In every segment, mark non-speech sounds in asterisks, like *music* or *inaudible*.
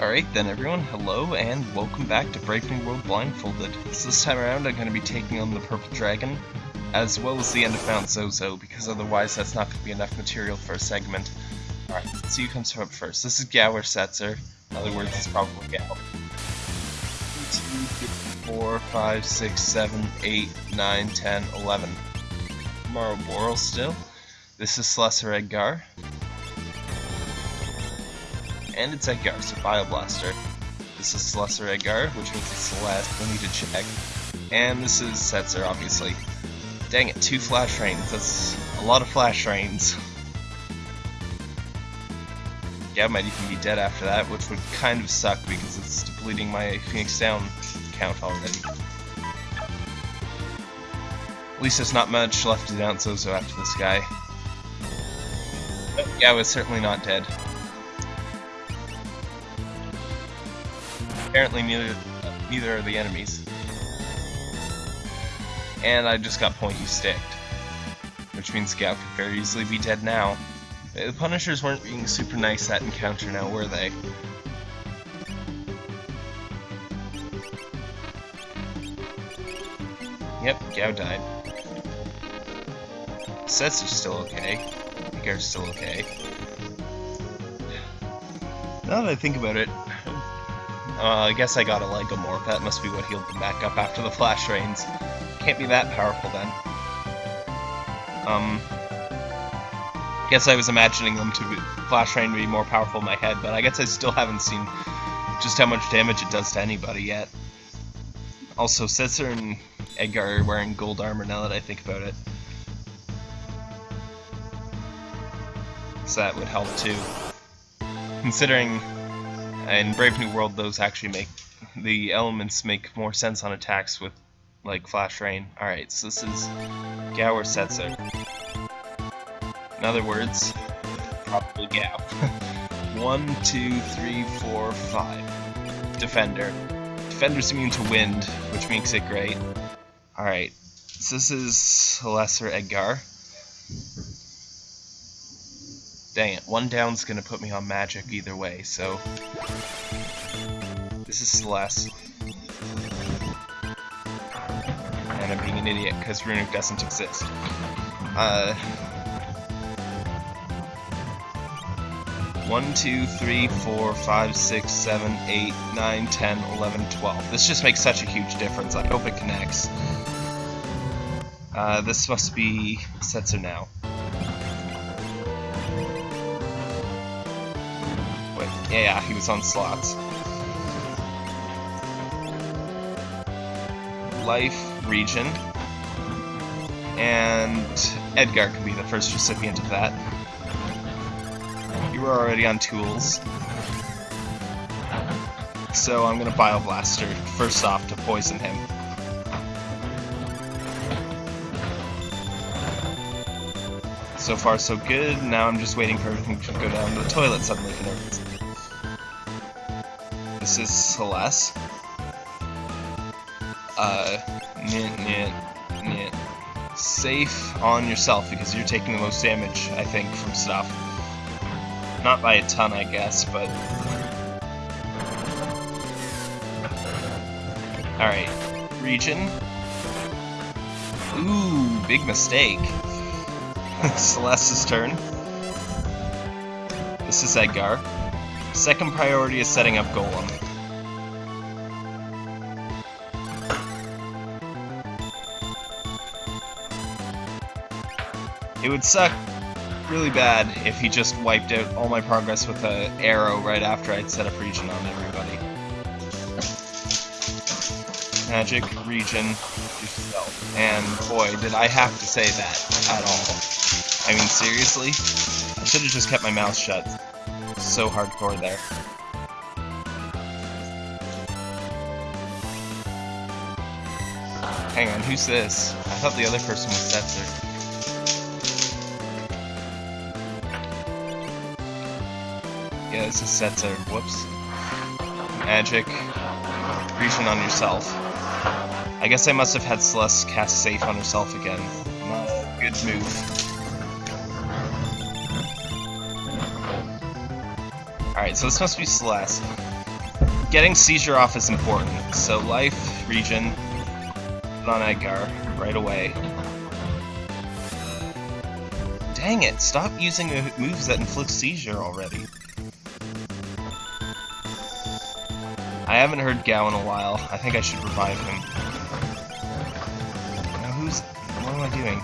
Alright then everyone, hello and welcome back to Brave New World Blindfolded. So this time around I'm going to be taking on the Purple Dragon, as well as the end of Mount Zozo, because otherwise that's not going to be enough material for a segment. Alright, let's see who comes up first. This is Gower Setzer. In other words, it's probably. 2, 4, 5, 6, 7, 8, 9, 10, 11. Malboro still. This is Slessor Edgar and it's Edgar, so Bioblaster. This is Lesser Edgar, which means it's the last we need to check. And this is Setzer, obviously. Dang it, two Flash Rains. That's a lot of Flash Rains. Yeah, might even be dead after that, which would kind of suck because it's depleting my Phoenix Down count already. At least there's not much left to down Zozo after this guy. But yeah, was certainly not dead. Apparently neither, neither are the enemies. And I just got pointy sticked. Which means Gau could very easily be dead now. The Punishers weren't being super nice at encounter now, were they? Yep, Gau died. Sets are still okay. Gar's still okay. Now that I think about it, uh, I guess I got a Lagomorph. That must be what healed them back up after the Flash Rains. Can't be that powerful then. Um, guess I was imagining them to be, Flash Rain to be more powerful in my head, but I guess I still haven't seen just how much damage it does to anybody yet. Also, Setzer and Edgar are wearing gold armor now that I think about it. So that would help too. Considering in Brave New World, those actually make the elements make more sense on attacks with like Flash Rain. Alright, so this is Gower Setzer. In other words, probably Gau. *laughs* One, two, three, four, five. Defender. Defender's immune to wind, which makes it great. Alright, so this is Lesser Edgar. Dang it, one down's gonna put me on magic either way, so... This is Celeste. And I'm being an idiot because Runic doesn't exist. Uh... 1, 2, 3, 4, 5, 6, 7, 8, 9, 10, 11, 12. This just makes such a huge difference. I hope it connects. Uh, this must be Setzer now. Yeah, he was on slots. Life, Regen, and Edgar could be the first recipient of that. You were already on tools. So I'm gonna Bioblaster first off to poison him. So far so good, now I'm just waiting for everything to go down to the toilet suddenly for no reason. Is Celeste. Uh. Safe on yourself because you're taking the most damage, I think, from stuff. Not by a ton, I guess, but... Alright, Regen. Ooh, big mistake. *laughs* Celeste's turn. This is Edgar. Second priority is setting up Golem. It would suck really bad if he just wiped out all my progress with an arrow right after I'd set up Regen on everybody. Magic, Regen, yourself. And boy, did I have to say that at all. I mean, seriously? I should have just kept my mouth shut so hardcore there. Hang on, who's this? I thought the other person was Setzer. Yeah, this is Setzer. Whoops. Magic. Regen on yourself. I guess I must have had Celeste cast Safe on herself again. Good move. Alright, so this must be Celeste. getting seizure off is important. So life, put on Edgar right away. Dang it, stop using moves that inflict seizure already. I haven't heard Gau in a while. I think I should revive him. Now who's... what am I doing?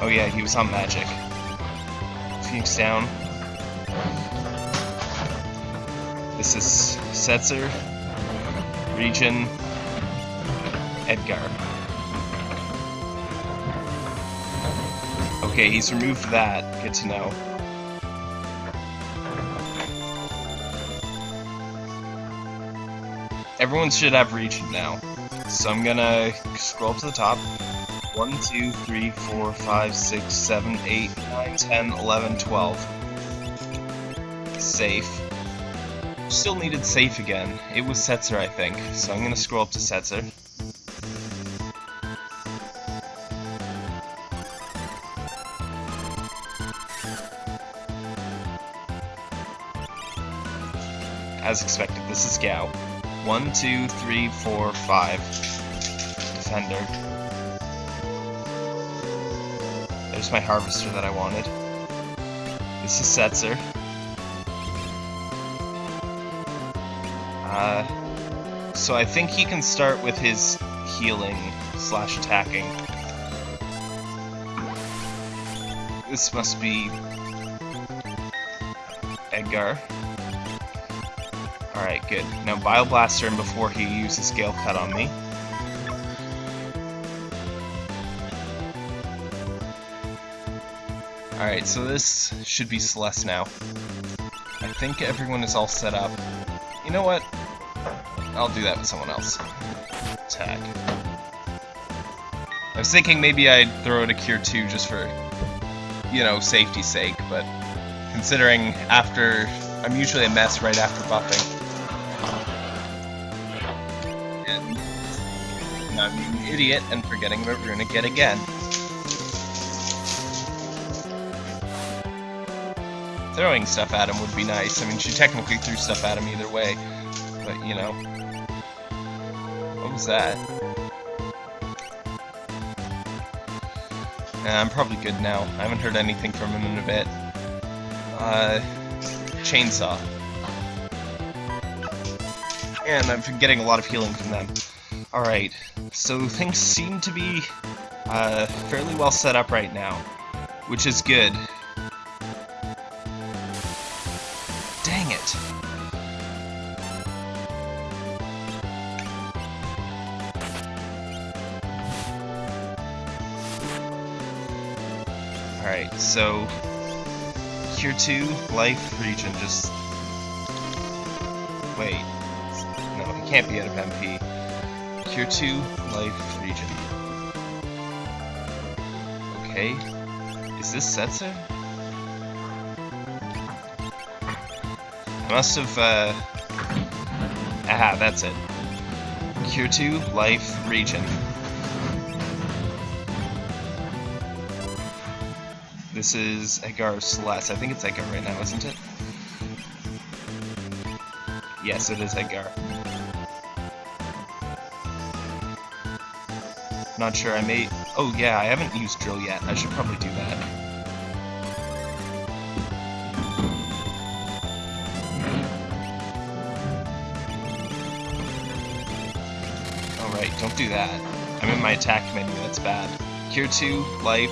Oh yeah, he was on magic. Phoenix down. This is Setzer, Regen, Edgar. Okay, he's removed that. Good to know. Everyone should have Regen now. So I'm gonna scroll to the top. 1, 2, 3, 4, 5, 6, 7, 8, 9, 10, 11, 12. Safe. Still needed safe again. It was Setzer, I think. So I'm gonna scroll up to Setzer. As expected, this is Gau. One, two, three, four, five. Defender. There's my Harvester that I wanted. This is Setzer. Uh, so I think he can start with his healing slash attacking. This must be Edgar. Alright, good. Now Bioblaster him before he uses Gale Cut on me. Alright, so this should be Celeste now. I think everyone is all set up. You know what? I'll do that with someone else. Tag. I was thinking maybe I'd throw it a Cure 2 just for, you know, safety's sake, but considering after... I'm usually a mess right after buffing. Idiot and forgetting about Runic yet again. Throwing stuff at him would be nice. I mean, she technically threw stuff at him either way. But, you know. What was that? Nah, I'm probably good now. I haven't heard anything from him in a bit. Uh, chainsaw. And I've been getting a lot of healing from them. Alright, so things seem to be uh, fairly well set up right now, which is good. Dang it! Alright, so Cure 2, Life, Regen, just... Wait. No, he can't be out of MP. Cure 2, Life, Regen. Okay. Is this Setzer? I must have, uh... Aha, that's it. Cure 2, Life, Regen. This is Edgar Celeste. I think it's Edgar right now, isn't it? Yes, it is Edgar. Not sure, I may... Oh yeah, I haven't used drill yet. I should probably do that. Alright, don't do that. I'm in my attack menu, that's bad. Cure 2, Life,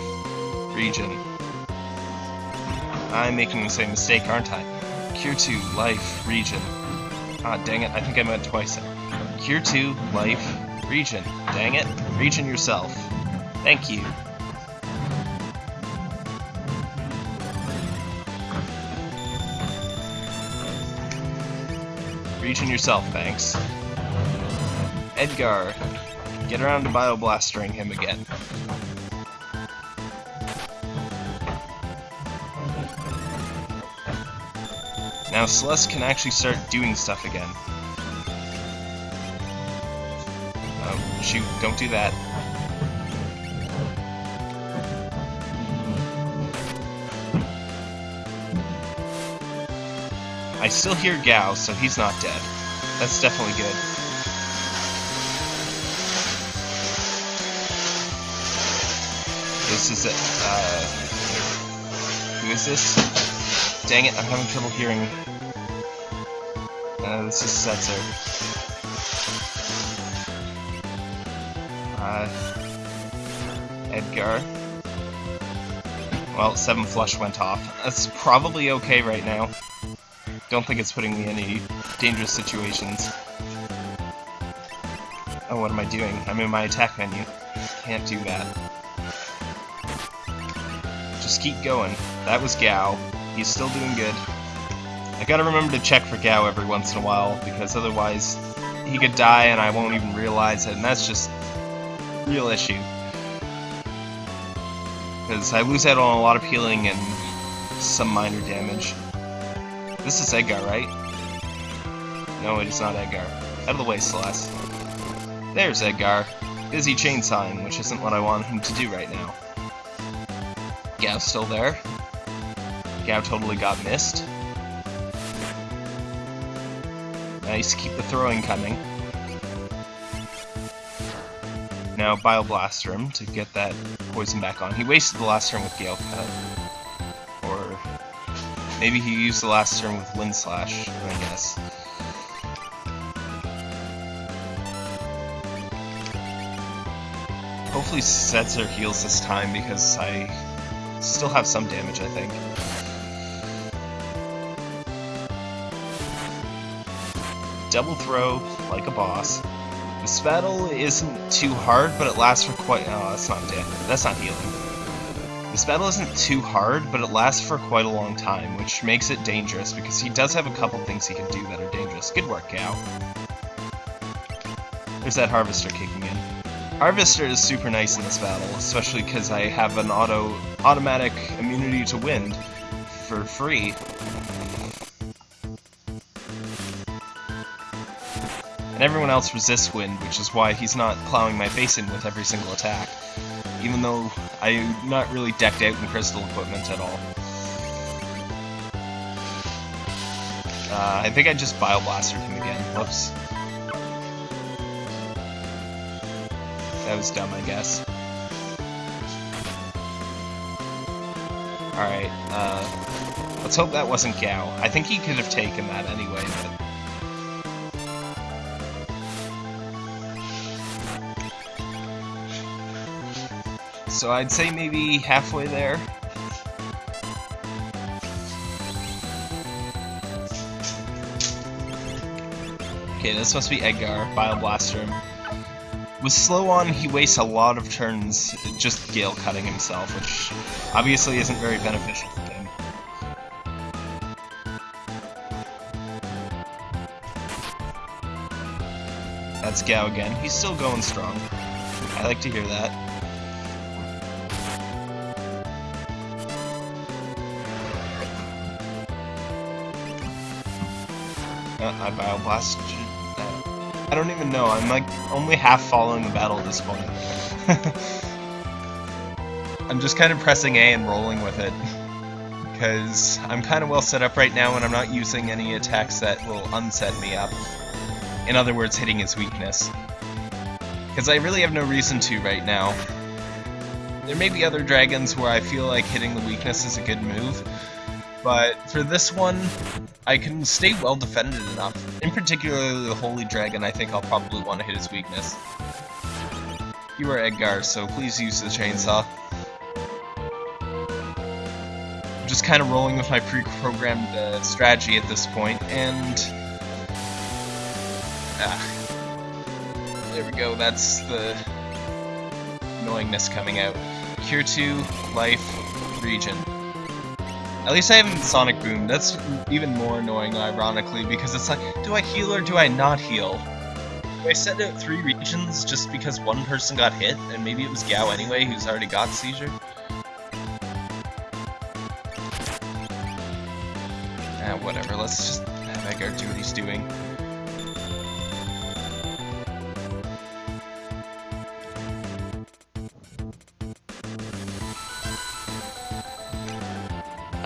Regen. I'm making the same mistake, aren't I? Cure 2, Life, Regen. Ah, dang it, I think I meant twice. Cure 2, Life, Regen. Dang it. Regen yourself. Thank you. Regen yourself, thanks. Edgar. Get around to bioblastering him again. Now Celeste can actually start doing stuff again. Shoot, don't do that. I still hear Gau, so he's not dead. That's definitely good. This is it. Uh, who is this? Dang it, I'm having trouble hearing. Uh, this is Setzer. Uh, Edgar. Well, 7 flush went off. That's probably okay right now. Don't think it's putting me in any dangerous situations. Oh, what am I doing? I'm in my attack menu. Can't do that. Just keep going. That was Gau. He's still doing good. I gotta remember to check for Gau every once in a while, because otherwise he could die and I won't even realize it, and that's just real issue because I lose out on a lot of healing and some minor damage. This is Edgar, right? No, it is not Edgar. Out of the way, Celeste. There's Edgar. Busy chainsawing, which isn't what I want him to do right now. Gau's still there. Gav totally got missed. Nice, keep the throwing coming. Now Bioblaster him to get that poison back on. He wasted the last turn with Gale Cut. Or maybe he used the last turn with Wind Slash, I guess. Hopefully Setzer heals this time because I still have some damage, I think. Double throw like a boss. This battle isn't too hard, but it lasts for quite... Oh, that's not dead. That's not healing. This battle isn't too hard, but it lasts for quite a long time, which makes it dangerous, because he does have a couple things he can do that are dangerous. Good work, Gau. There's that Harvester kicking in. Harvester is super nice in this battle, especially because I have an auto automatic immunity to wind for free, and everyone else resists wind, which is why he's not plowing my face in with every single attack, even though I'm not really decked out in crystal equipment at all. Uh, I think I just Bioblasted him again. Whoops. That was dumb, I guess. Alright, uh, let's hope that wasn't Gau. I think he could have taken that anyway, but so I'd say maybe halfway there. Okay, this must be Edgar, Bioblaster him. With slow on, he wastes a lot of turns just Gale cutting himself, which obviously isn't very beneficial for him. That's Gau again. He's still going strong. I like to hear that. I bioblast. I don't even know. I'm like only half following the battle at this point. *laughs* I'm just kind of pressing A and rolling with it. *laughs* Because I'm kind of well set up right now and I'm not using any attacks that will unset me up. In other words, hitting his weakness. Because I really have no reason to right now. There may be other dragons where I feel like hitting the weakness is a good move, but for this one, I can stay well defended enough. In particular, the Holy Dragon, I think I'll probably want to hit his weakness. You are Edgar, so please use the chainsaw. I'm just kind of rolling with my pre-programmed uh, strategy at this point, and... Ah. There we go, that's the annoyingness coming out. Cure 2, Life, Regen. At least I haven't Sonic Boom. That's even more annoying, ironically, because it's like, do I heal or do I not heal? Do I send out three Regens just because one person got hit, and maybe it was Gau anyway, who's already got Seizure? Ah, whatever, let's just have Edgar do what he's doing.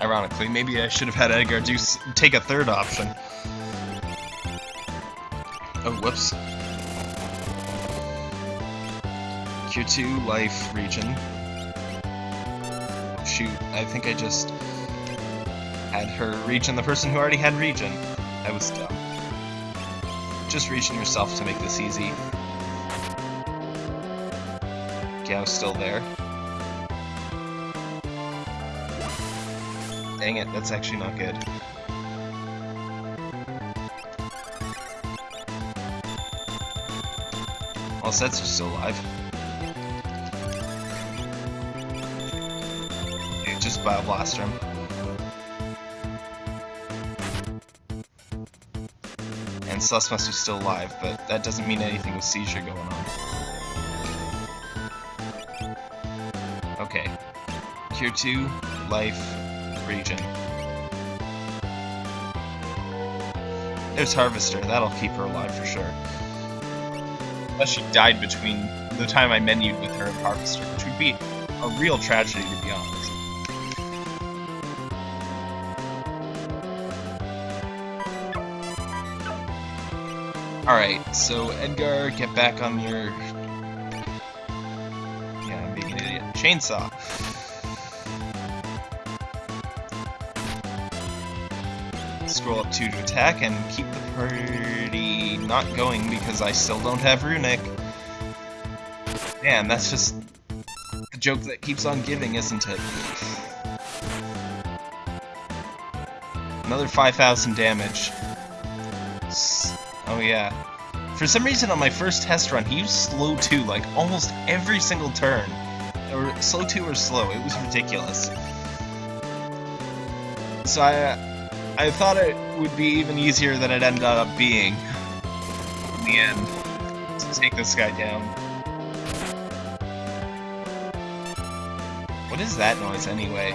Ironically, maybe I should have had Edgar do take a third option. Oh, whoops. Cure 2 life, Regen. Shoot, I think I just had her Regen the person who already had Regen. I was dumb. Just Regen yourself to make this easy. Gau's still there. Dang it, that's actually not good. Well, Setsu's still alive. Okay, just Bioblaster him. And Susmus is still alive, but that doesn't mean anything with Seizure going on. Okay. Cure 2, Life, Regen. There's Harvester, that'll keep her alive for sure. Unless she died between the time I menued with her and Harvester, which would be a real tragedy to be honest. Alright, so Edgar, get back on your... Yeah, I'm being an idiot. Chainsaw. Scroll up 2 to attack and keep the party not going because I still don't have Runic. Man, that's just the joke that keeps on giving, isn't it? Another 5,000 damage. Oh yeah. For some reason on my first test run, he used slow 2 like almost every single turn. Or slow 2 or slow, it was ridiculous. So I, uh, I thought it would be even easier than it ended up being in the end to take this guy down. What is that noise anyway?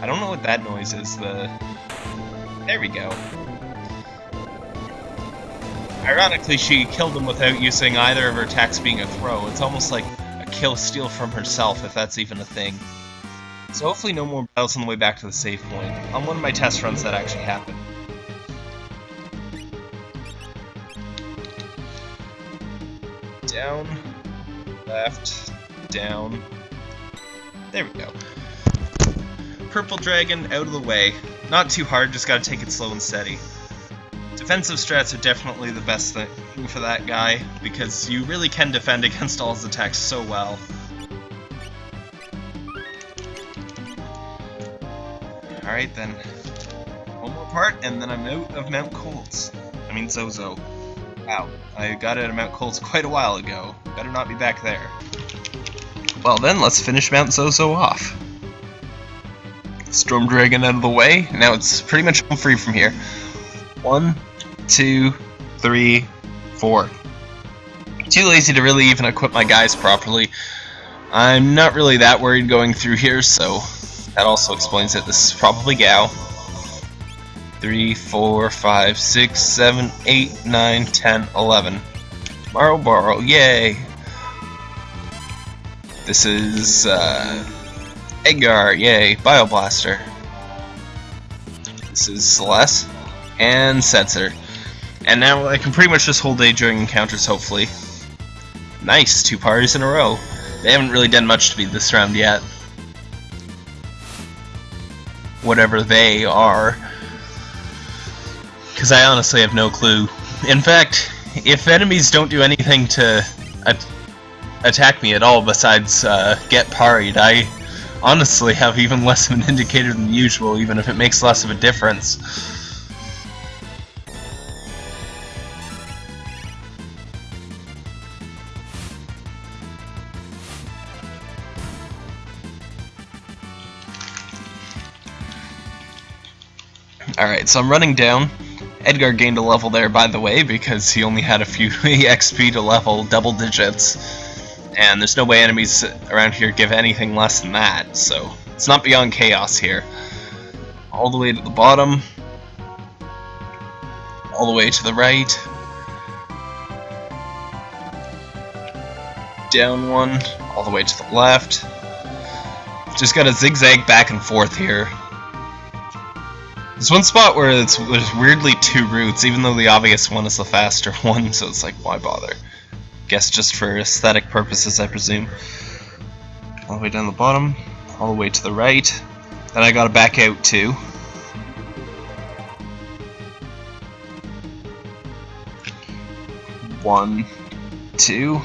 I don't know what that noise is, the... There we go. Ironically, she killed him without using either of her attacks being a throw. It's almost like a kill steal from herself, if that's even a thing. So hopefully no more battles on the way back to the save point. On one of my test runs that actually happened. Down, left, down. There we go. Purple Dragon out of the way. Not too hard, just gotta take it slow and steady. Defensive strats are definitely the best thing for that guy, because you really can defend against all his attacks so well. Alright then. One more part, and then I'm out of Mount Kolts. I mean Zozo. Wow. I got out of Mount Kolts quite a while ago. Better not be back there. Well then, let's finish Mount Zozo off. Storm Dragon out of the way. Now it's pretty much home free from here. One, two, three, four. Too lazy to really even equip my guys properly. I'm not really that worried going through here, so that also explains it. This is probably Gau. 3, 4, 5, 6, 7, 8, 9, 10, 11. Malboro, yay! This is, uh, Edgar, yay, Bioblaster. This is Celeste, and Setzer. And now I can pretty much just hold A during encounters, hopefully. Nice, two parties in a row. They haven't really done much to me this round yet whatever they are. Because I honestly have no clue. In fact, if enemies don't do anything to at attack me at all besides uh, get parried, I honestly have even *laughs* less of an indicator than usual, even if it makes less of a difference. Alright, so I'm running down. Edgar gained a level there, by the way, because he only had a few *laughs* XP to level double digits. And there's no way enemies around here give anything less than that, so it's not beyond chaos here. All the way to the bottom. All the way to the right. Down one. All the way to the left. Just gotta zigzag back and forth here. There's one spot where it's there's weirdly two routes, even though the obvious one is the faster *laughs* one, so it's like, why bother? Guess just for aesthetic purposes, I presume. All the way down the bottom, all the way to the right. Then I gotta back out too. One, two,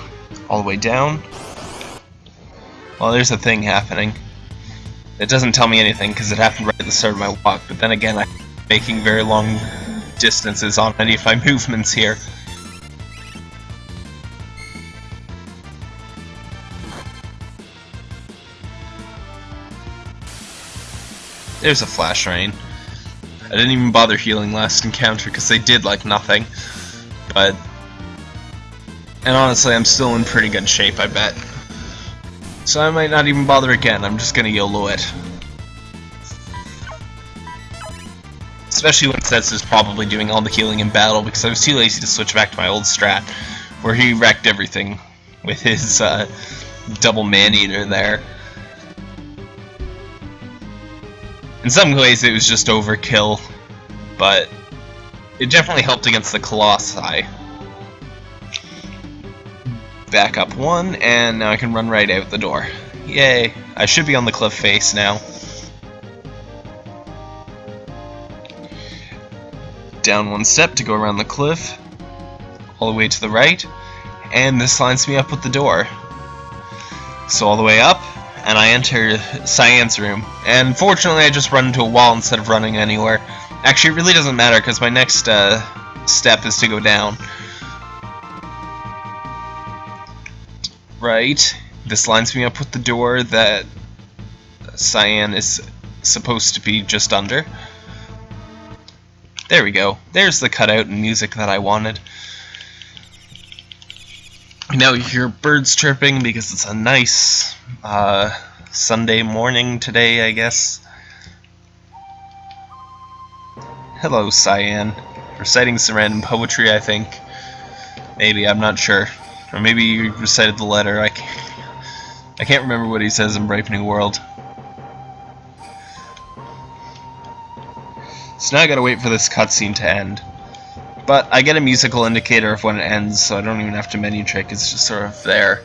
all the way down. Well, there's a thing happening. It doesn't tell me anything because it happened right at the start of my walk, but then again, I'm making very long distances on any of my *laughs* movements here. There's a flash rain. I didn't even bother healing last encounter because they did like nothing. But and honestly, I'm still in pretty good shape, I bet. So I might not even bother again, I'm just gonna YOLO it. Especially when Sets is probably doing all the healing in battle, because I was too lazy to switch back to my old strat, where he wrecked everything with his uh, double man-eater there. In some ways it was just overkill, but it definitely helped against the Colossi back up one, and now I can run right out the door. Yay! I should be on the cliff face now. Down one step to go around the cliff, all the way to the right, and this lines me up with the door. So all the way up, and I enter Cyan's room. And fortunately I just run into a wall instead of running anywhere. Actually, it really doesn't matter, because my next uh, step is to go down. Right. This lines me up with the door that Cyan is supposed to be just under. There we go. There's the cutout and music that I wanted. Now you hear birds chirping because it's a nice uh, Sunday morning today, I guess. Hello, Cyan. Reciting some random poetry, I think. Maybe, I'm not sure. Or maybe you recited the letter. I can't, I can't remember what he says in Brave New World. So now I gotta wait for this cutscene to end. But I get a musical indicator of when it ends, so I don't even have to menu trick, it's just sort of there.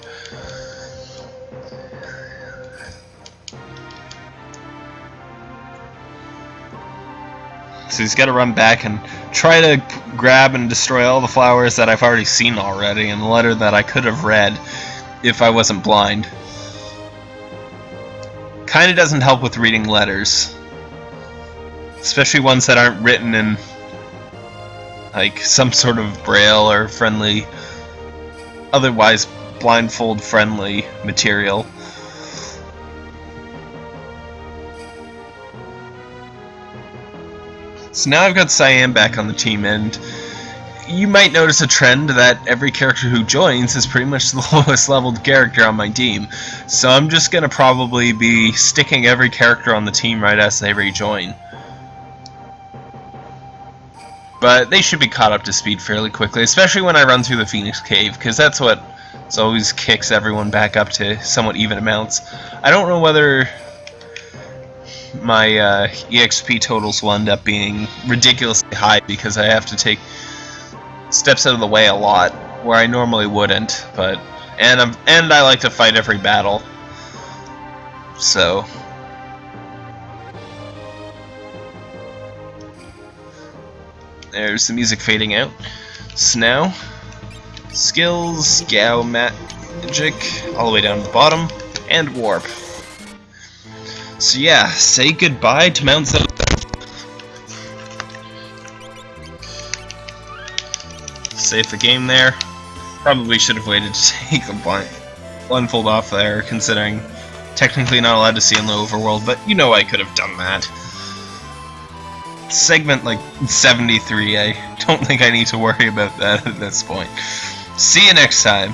So he's got to run back and try to grab and destroy all the flowers that I've already seen already and the letter that I could have read if I wasn't blind. Kinda doesn't help with reading letters. Especially ones that aren't written in like some sort of braille or friendly otherwise blindfold friendly material. So now I've got Cyan back on the team, and you might notice a trend that every character who joins is pretty much *laughs* the lowest leveled character on my team. So I'm just going to probably be sticking every character on the team right as they rejoin. But they should be caught up to speed fairly quickly, especially when I run through the Phoenix Cave, because that's what always kicks everyone back up to somewhat even amounts. I don't know whether my uh, EXP totals will end up being ridiculously high because I have to take steps out of the way a lot where I normally wouldn't. But and I'm, and I like to fight every battle, so. There's the music fading out. Snow. skills, Gau magic, all the way down to the bottom, and warp. So yeah, say goodbye to Mount Zelda. Save the game there. Probably should have waited to take the blind blindfold off there, considering technically not allowed to see in the overworld, but you know I could have done that. Segment like 73, I don't think I need to worry about that at this point. See you next time.